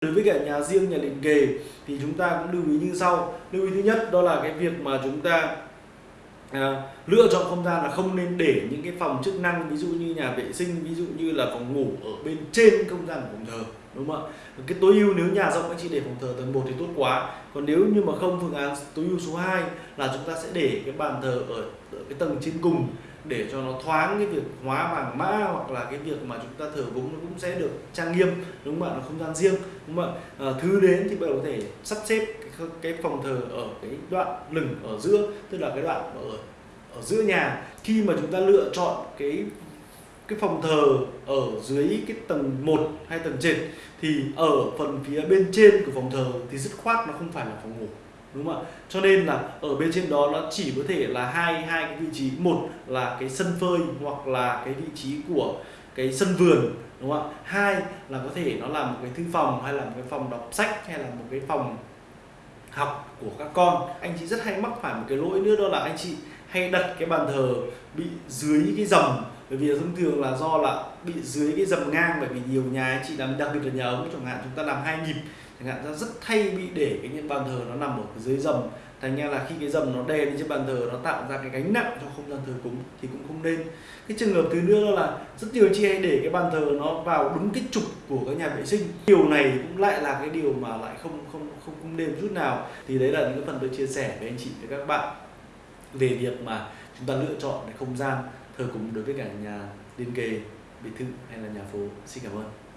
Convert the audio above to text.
đối với cả nhà riêng nhà liền kề thì chúng ta cũng lưu ý như sau. Lưu ý thứ nhất đó là cái việc mà chúng ta à, lựa chọn không gian là không nên để những cái phòng chức năng ví dụ như nhà vệ sinh ví dụ như là phòng ngủ ở bên trên không gian của phòng thờ đúng không ạ? Cái tối ưu nếu nhà rộng anh chị để phòng thờ tầng 1 thì tốt quá. Còn nếu như mà không phương án tối ưu số 2 là chúng ta sẽ để cái bàn thờ ở, ở cái tầng trên cùng để cho nó thoáng cái việc hóa vàng mã hoặc là cái việc mà chúng ta thờ cúng nó cũng sẽ được trang nghiêm đúng không ạ? Nó không gian riêng đúng không ạ? À, thứ đến thì bạn có thể sắp xếp cái, cái phòng thờ ở cái đoạn lửng ở giữa tức là cái đoạn ở ở giữa nhà. Khi mà chúng ta lựa chọn cái cái phòng thờ ở dưới cái tầng 1 hay tầng trên thì ở phần phía bên trên của phòng thờ thì dứt khoát nó không phải là phòng ngủ đúng không ạ? Cho nên là ở bên trên đó nó chỉ có thể là hai hai cái vị trí. Một là cái sân phơi hoặc là cái vị trí của cái sân vườn, đúng không ạ? Hai là có thể nó là một cái thư phòng hay là một cái phòng đọc sách hay là một cái phòng học của các con. Anh chị rất hay mắc phải một cái lỗi nữa, đó là anh chị hay đặt cái bàn thờ bị dưới cái dầm. Bởi vì thông thường là do là bị dưới cái dầm ngang, bởi vì nhiều nhà anh chị làm, đặc biệt là nhà ống chẳng hạn, chúng ta làm hai nhịp chẳng hạn ra rất thay bị để cái những bàn thờ nó nằm ở dưới dầm thành ra là khi cái dầm nó đè lên trên bàn thờ, nó tạo ra cái gánh nặng cho không gian thờ cúng thì cũng không nên. Cái trường hợp thứ nữa là rất nhiều chị hay để cái bàn thờ nó vào đúng cái trục của các nhà vệ sinh. Điều này cũng lại là cái điều mà lại không không không không nên chút nào. Thì đấy là những cái phần tôi chia sẻ với anh chị với các bạn về việc mà chúng ta lựa chọn cái không gian thờ cúng đối với cả nhà liên kề, biệt thự hay là nhà phố. Xin cảm ơn.